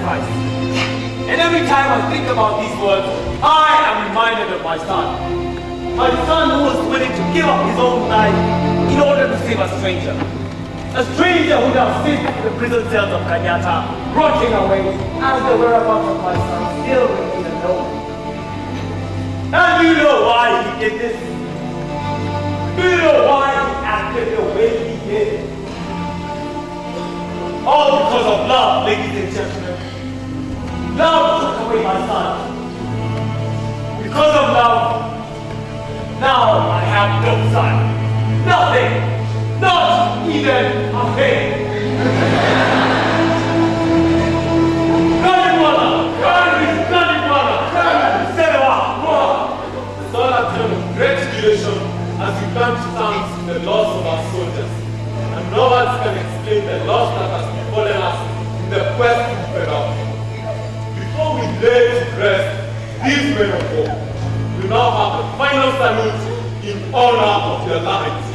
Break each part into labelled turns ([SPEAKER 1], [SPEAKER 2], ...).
[SPEAKER 1] sacrifice. And every time I think about these words, I am reminded of my son. My son who was willing to give up his own life in order to save a stranger. A stranger who now sits in the prison cells of Kanyata, rotting away as the whereabouts of my son still remain unknown. And do you know why he did this? Do you know why he acted the way he did? All because of love, ladies and gentlemen. Love took away my son. Because of love, now I have no son. Nothing. Not even a thing.
[SPEAKER 2] As we come to thanks in the loss of our soldiers. And no words can explain the loss that has befallen us in the quest to Peral. Lay to these men of war, we now have the final salute in honor of their lives.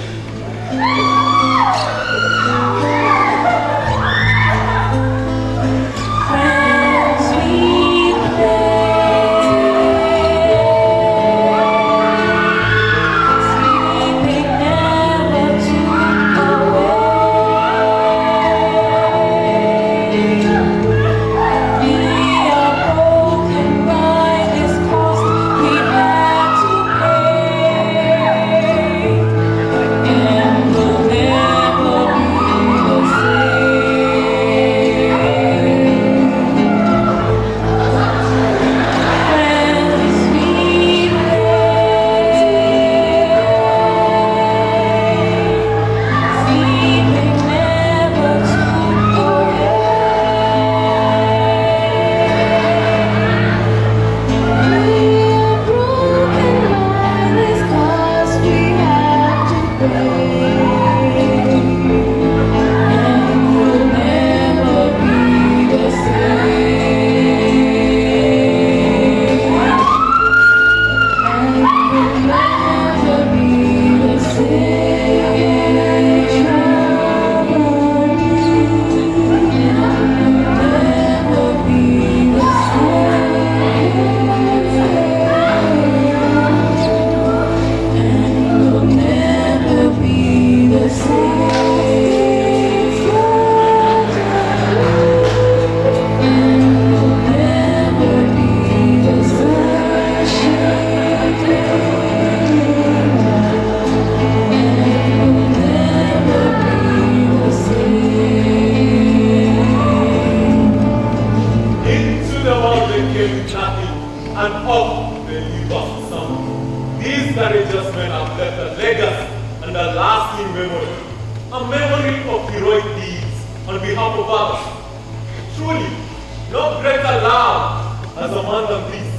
[SPEAKER 2] No greater love has a man than this,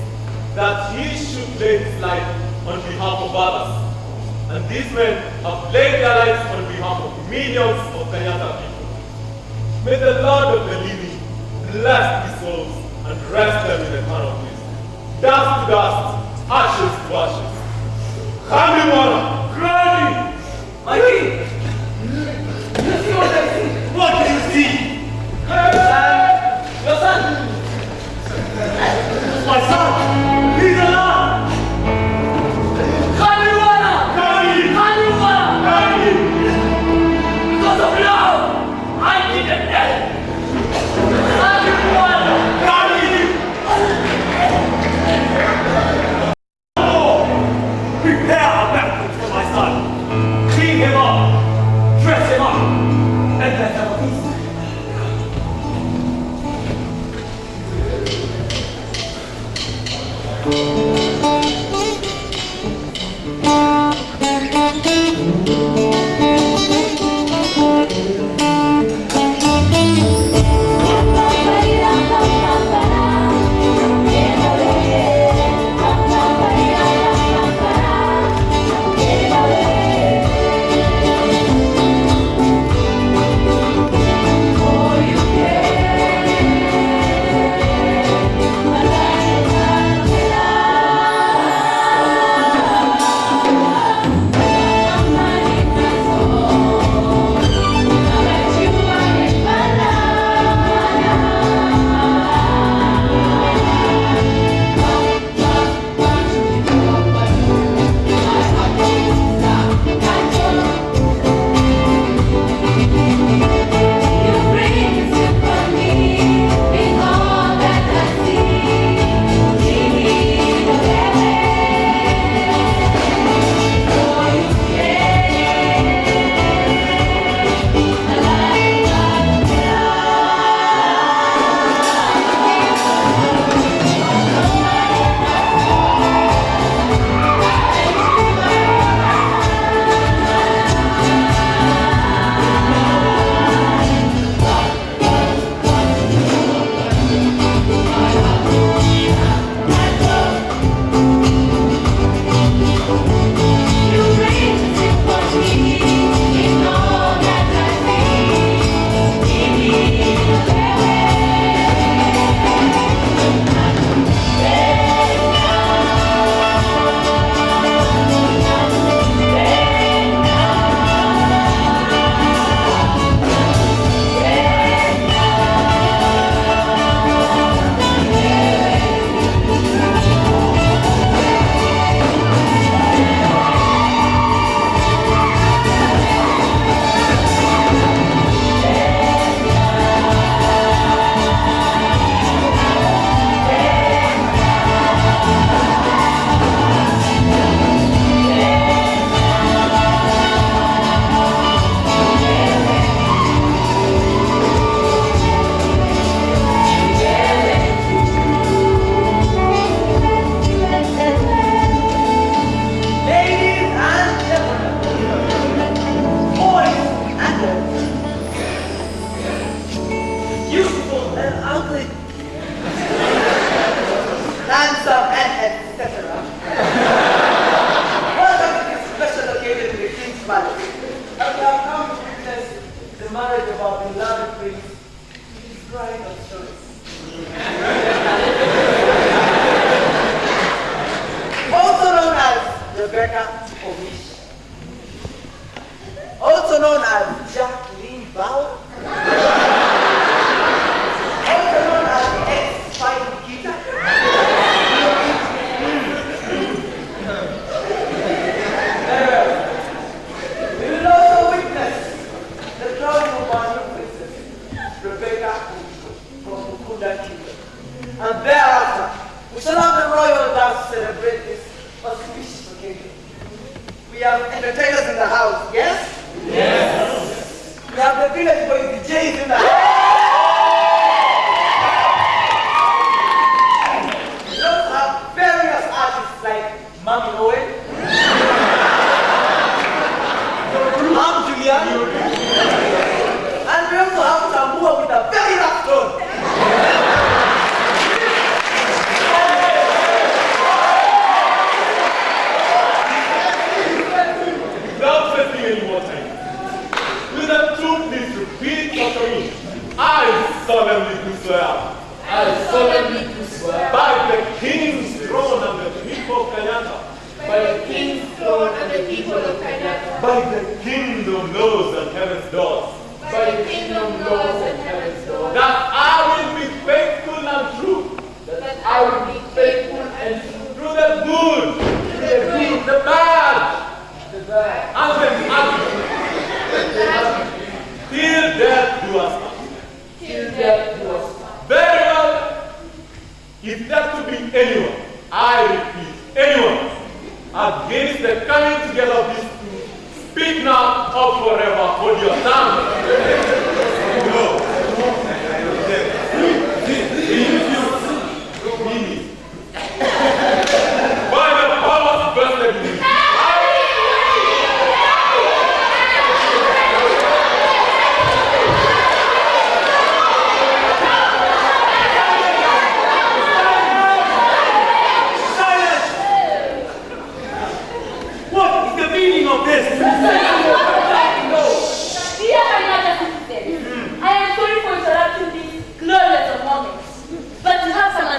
[SPEAKER 2] that he should lay his life on behalf of others. And these men have laid their lives on behalf of millions of Kanyata people. May the Lord of the living bless these souls and rest them in the eternal peace. Dust to dust, ashes to ashes. Kamiwana, Granny!
[SPEAKER 1] My king! You see what I see? What do you see? Son, My son!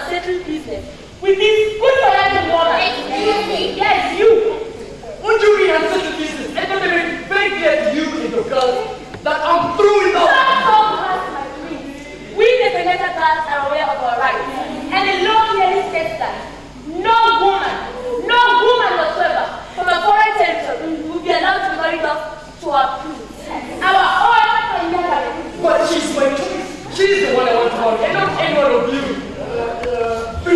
[SPEAKER 1] and
[SPEAKER 3] settle business We this
[SPEAKER 2] good
[SPEAKER 4] for and woman. Yes, you.
[SPEAKER 3] Won't you be answer to business? Let me make very clear to you, little girl, that I'm through with all.
[SPEAKER 4] We the Veneta girls are aware of our rights, and the law clearly states that no woman, no woman whatsoever from a foreign territory will be allowed to marry us to our prince. Our own
[SPEAKER 3] But she's my choice. She's the one I want to marry, and not any of you.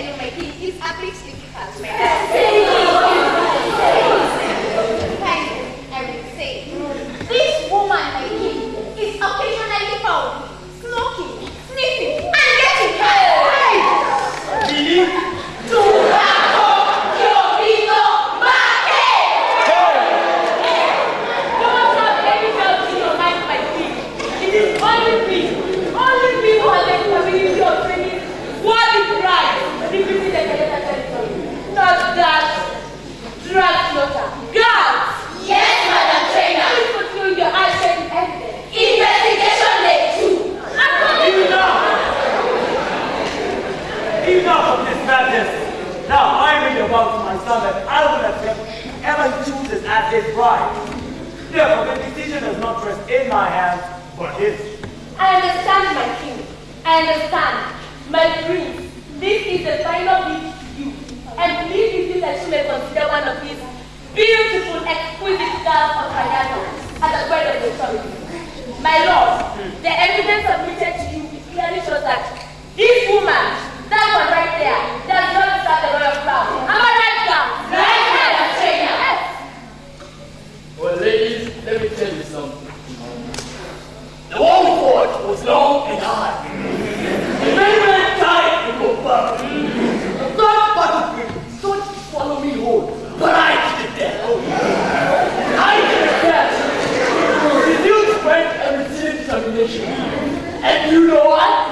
[SPEAKER 4] genuinely, que happily sleeping que me.
[SPEAKER 1] at his right. Therefore, the decision does not rest in my hands, but his.
[SPEAKER 4] I understand, my king. I understand. My prince, this is the final gift to you. And believe me that you may consider one of these beautiful, exquisite girls of Kayano as a bride of the family. My lord, the evidence submitted to you clearly shows that this woman, that one right there, does not deserve the royal crown. Am I right, girl?
[SPEAKER 3] Let me tell you something. The old forge was long and hard. the men ran tight and were. The third battlefield sought to follow me home, but I did that. I did that with renewed strength and determination. And you know what?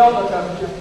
[SPEAKER 5] Körpertemperatur.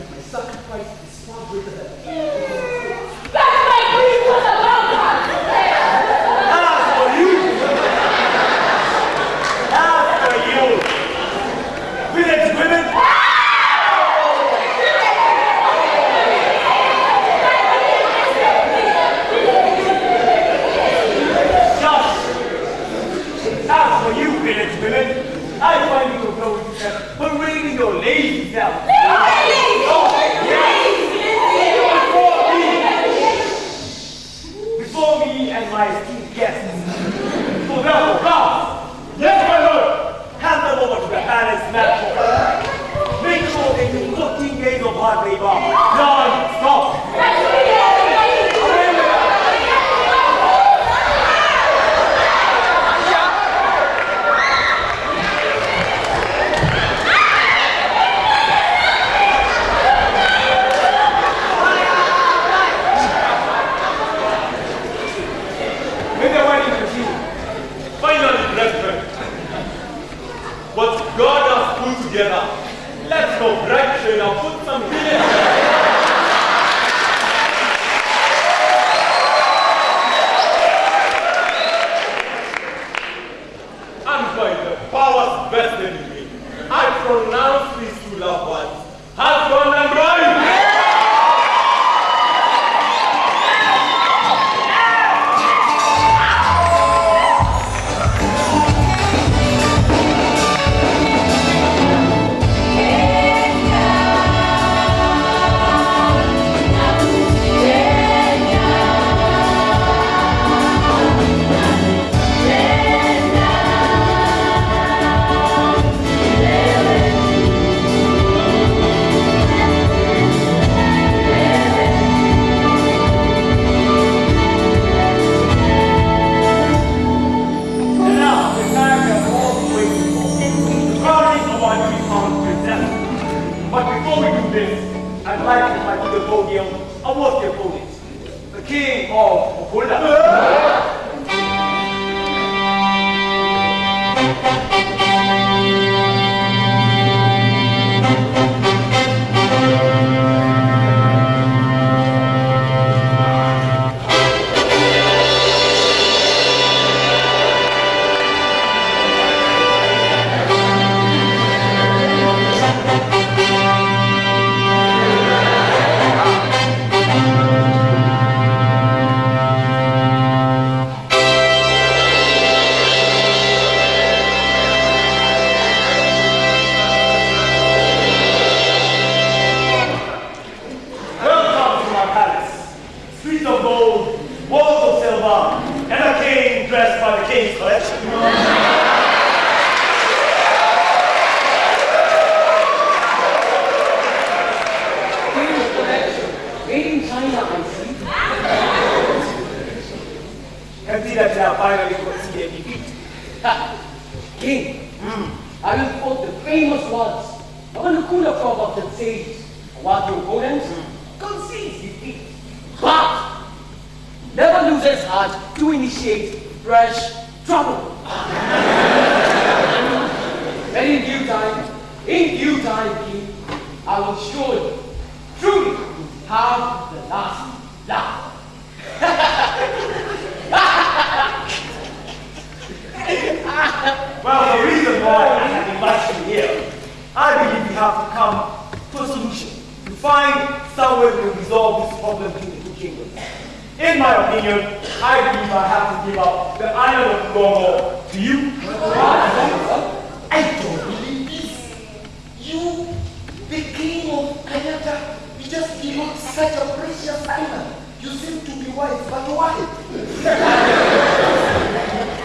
[SPEAKER 5] Kayata, you just up such a precious island. You seem to be wise, but why?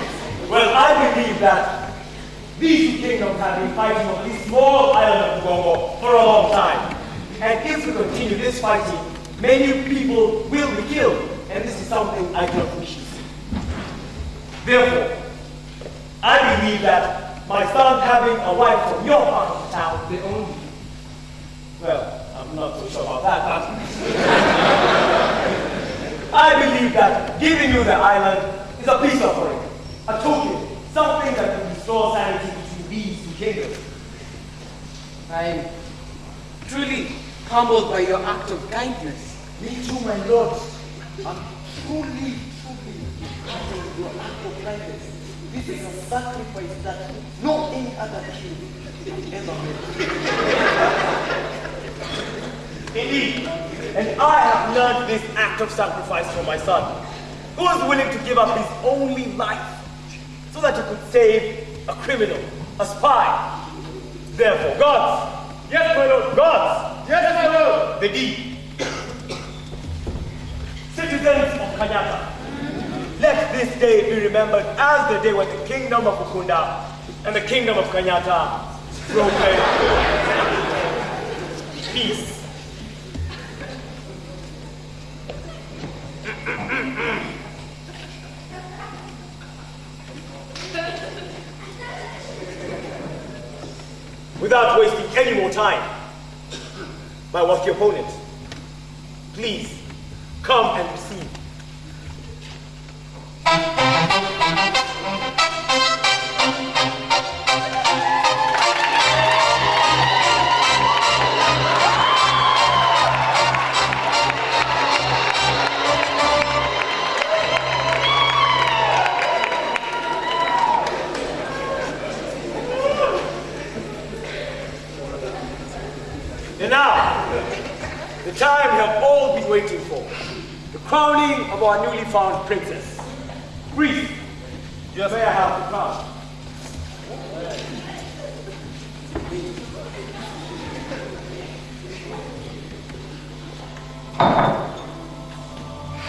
[SPEAKER 1] Well, I believe that these two kingdoms have been fighting on this small island of Gongo for a long time. And if we continue this fighting, many people will be killed. And this is something I cannot wish to see. Therefore, I believe that my son having a wife from your part of town, the only, well, I'm not so sure about that, but I believe that giving you the island is a peace offering, a token, something that can restore sanity between these two kingdoms.
[SPEAKER 3] I'm truly humbled by your act of kindness.
[SPEAKER 5] Me too, my lord. I'm truly, truly humbled by your act of kindness. This is a sacrifice that no any other king ever made.
[SPEAKER 1] Indeed, and I have learned this act of sacrifice from my son, who was willing to give up his only life so that he could save a criminal, a spy. Therefore, gods, yes, my lord, gods, yes, my lord, the deed. Citizens of Kanyata, let this day be remembered as the day when the kingdom of Ukunda and the kingdom of Kanyata broke peace. Without wasting any more time, my worthy opponent, please come and receive. The time we have all been waiting for. The crowning of our newly found princess. Priest, you may I have the crown.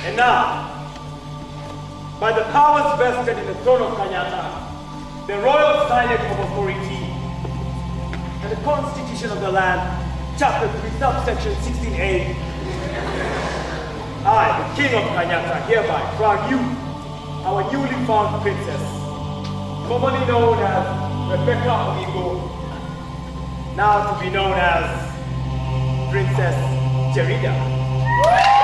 [SPEAKER 1] And now, by the powers vested in the throne of Kanyata, the royal signet of authority, and the constitution of the land, chapter 3, subsection 16a, I, the king of Kanyata, hereby crown you, our newly found princess, commonly known as Rebecca Amigo, now to be known as Princess Jerida.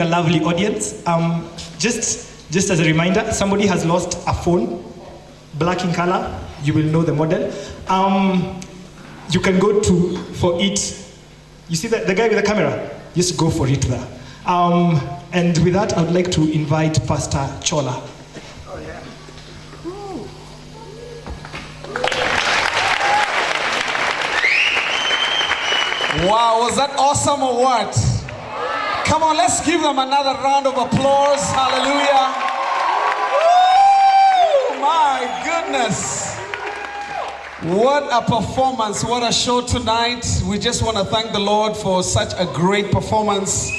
[SPEAKER 6] Being a lovely audience. Um, just, just as a reminder, somebody has lost a phone, black in color. You will know the model. Um, you can go to for it. You see the, the guy with the camera? Just go for it there. Um, and with that, I would like to invite Pastor Chola.
[SPEAKER 7] Wow, was that awesome or what? Come on, let's give them another round of applause. Hallelujah. Woo, my goodness. What a performance. What a show tonight. We just want to thank the Lord for such a great performance.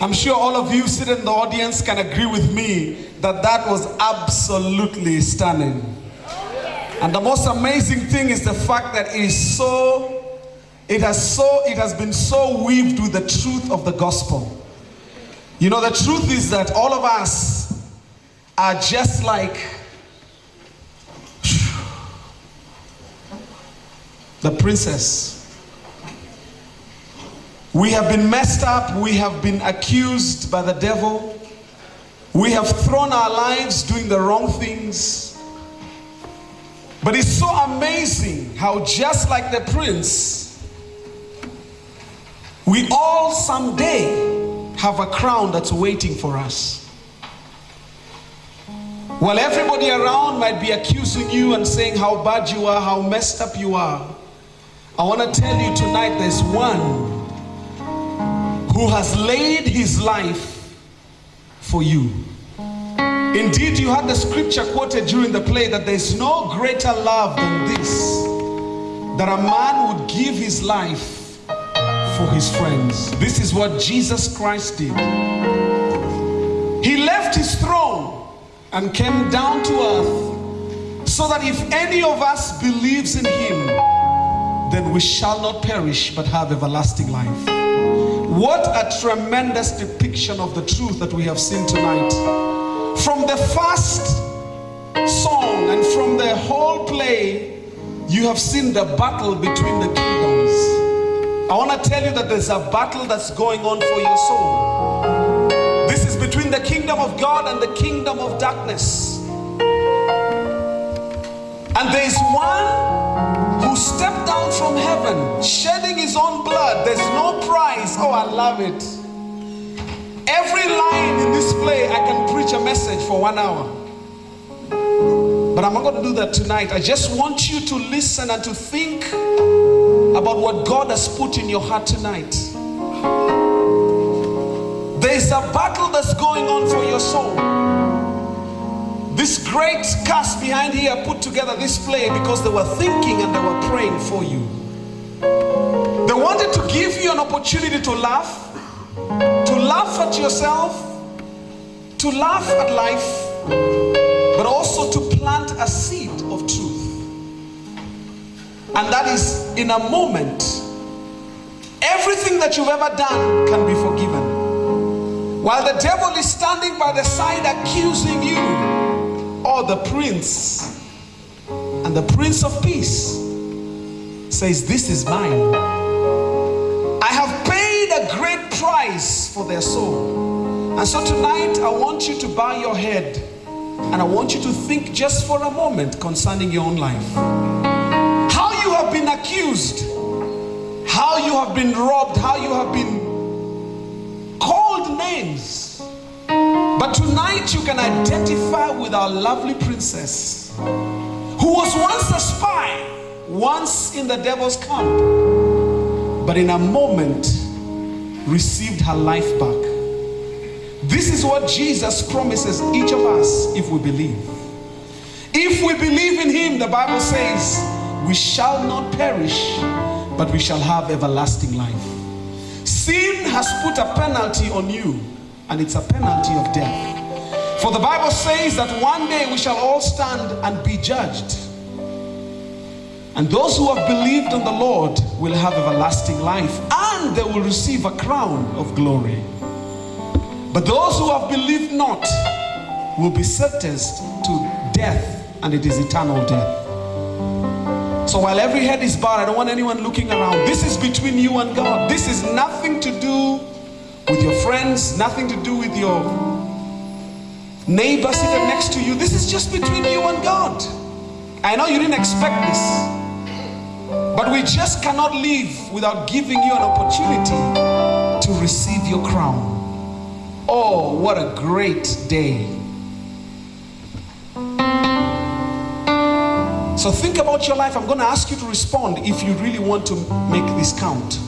[SPEAKER 7] I'm sure all of you sitting in the audience can agree with me that that was absolutely stunning. And the most amazing thing is the fact that it is so it has so it has been so weaved with the truth of the gospel. You know, the truth is that all of us are just like the princess. We have been messed up, we have been accused by the devil, we have thrown our lives doing the wrong things. But it's so amazing how, just like the prince, we all someday have a crown that's waiting for us. While everybody around might be accusing you and saying how bad you are, how messed up you are, I want to tell you tonight there's one who has laid his life for you. Indeed, you had the scripture quoted during the play that there's no greater love than this that a man would give his life for his friends. This is what Jesus Christ did. He left his throne and came down to earth so that if any of us believes in him, then we shall not perish but have everlasting life. What a tremendous depiction of the truth that we have seen tonight. From the first song and from the whole play, you have seen the battle between the kingdoms. I want to tell you that there's a battle that's going on for your soul. This is between the kingdom of God and the kingdom of darkness. And there is one who stepped down from heaven, shedding his own blood. There's no price. Oh, I love it. Every line in this play, I can preach a message for one hour. But I'm not going to do that tonight. I just want you to listen and to think about what God has put in your heart tonight. There's a battle that's going on for your soul. This great cast behind here put together this play because they were thinking and they were praying for you. They wanted to give you an opportunity to laugh, to laugh at yourself, to laugh at life, but also to plant a seed of truth. And that is in a moment, everything that you've ever done can be forgiven. While the devil is standing by the side accusing you, or the prince, and the prince of peace says, This is mine. I have paid a great price for their soul. And so tonight, I want you to bow your head and I want you to think just for a moment concerning your own life. Accused, how you have been robbed, how you have been called names. But tonight you can identify with our lovely princess who was once a spy, once in the devil's camp, but in a moment received her life back. This is what Jesus promises each of us if we believe. If we believe in him, the Bible says, we shall not perish, but we shall have everlasting life. Sin has put a penalty on you, and it's a penalty of death. For the Bible says that one day we shall all stand and be judged. And those who have believed on the Lord will have everlasting life, and they will receive a crown of glory. But those who have believed not will be sentenced to death, and it is eternal death. So while every head is bowed, I don't want anyone looking around. This is between you and God. This is nothing to do with your friends, nothing to do with your neighbor sitting next to you. This is just between you and God. I know you didn't expect this, but we just cannot live without giving you an opportunity to receive your crown. Oh, what a great day! So think about your life. I'm going to ask you to respond if you really want to make this count.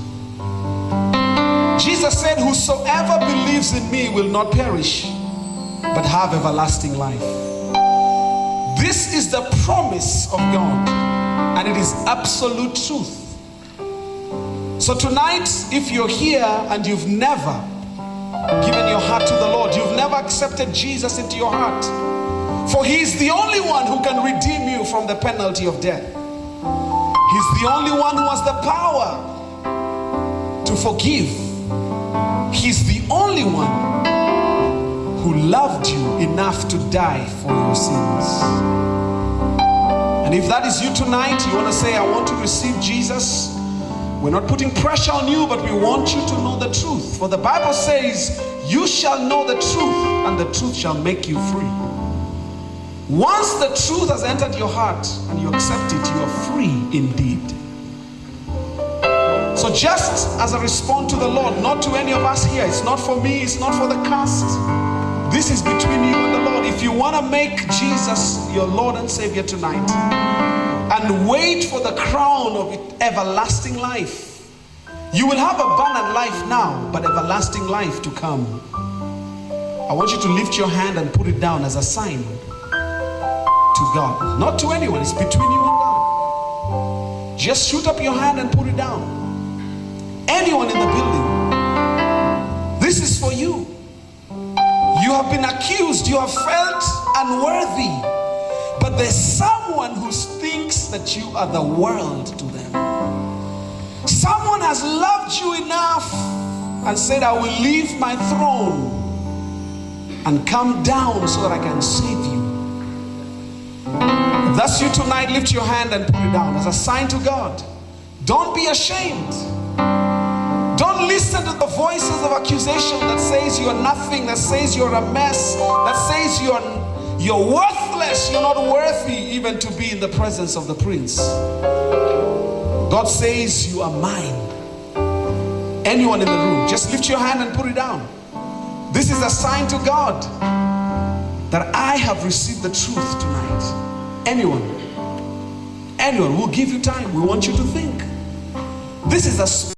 [SPEAKER 7] Jesus said, Whosoever believes in me will not perish, but have everlasting life. This is the promise of God, and it is absolute truth. So tonight, if you're here and you've never given your heart to the Lord, you've never accepted Jesus into your heart, for He is the only one who can redeem you from the penalty of death. He's the only one who has the power to forgive. He's the only one who loved you enough to die for your sins. And if that is you tonight, you want to say, I want to receive Jesus. We're not putting pressure on you, but we want you to know the truth. For the Bible says, You shall know the truth, and the truth shall make you free. Once the truth has entered your heart and you accept it, you are free indeed. So, just as I respond to the Lord, not to any of us here, it's not for me, it's not for the cast. This is between you and the Lord. If you want to make Jesus your Lord and Savior tonight and wait for the crown of everlasting life, you will have abundant life now, but everlasting life to come. I want you to lift your hand and put it down as a sign to God. Not to anyone, it's between you and God. Just shoot up your hand and put it down. Anyone in the building, this is for you. You have been accused, you have felt unworthy, but there's someone who thinks that you are the world to them. Someone has loved you enough and said, I will leave my throne and come down so that I can save you. That's you tonight, lift your hand and put it down as a sign to God. Don't be ashamed. Don't listen to the voices of accusation that says you're nothing, that says you're a mess, that says you're, you're worthless, you're not worthy even to be in the presence of the prince. God says you are mine. Anyone in the room, just lift your hand and put it down. This is a sign to God that I have received the truth tonight. Anyone, anyone, we'll give you time. We want you to think. This is a